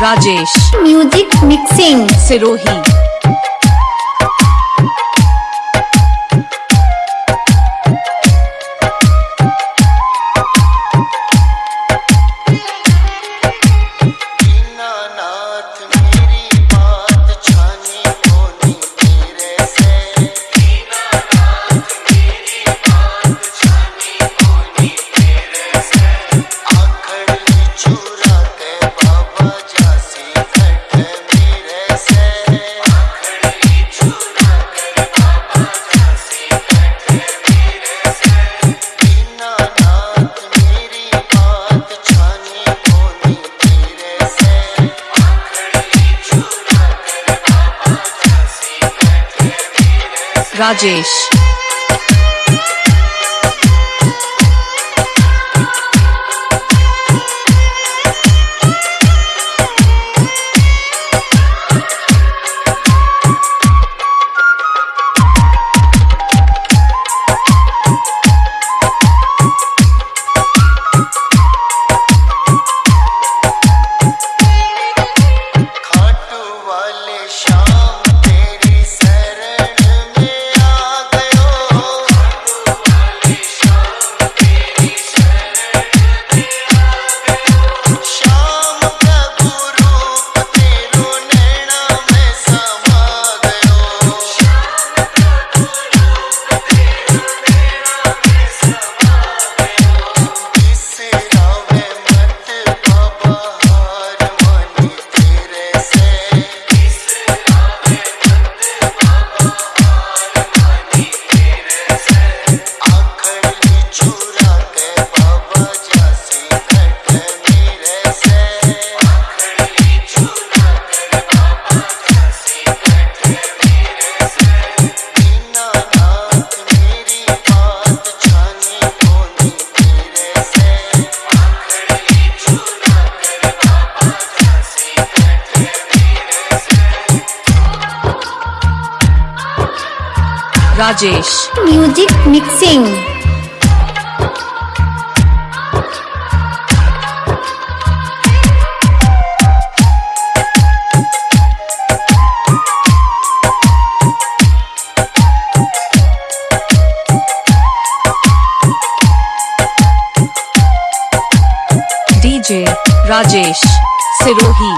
Rajesh. Music mixing Sirohi Rajesh. Rajesh music mixing Rajesh Sirohi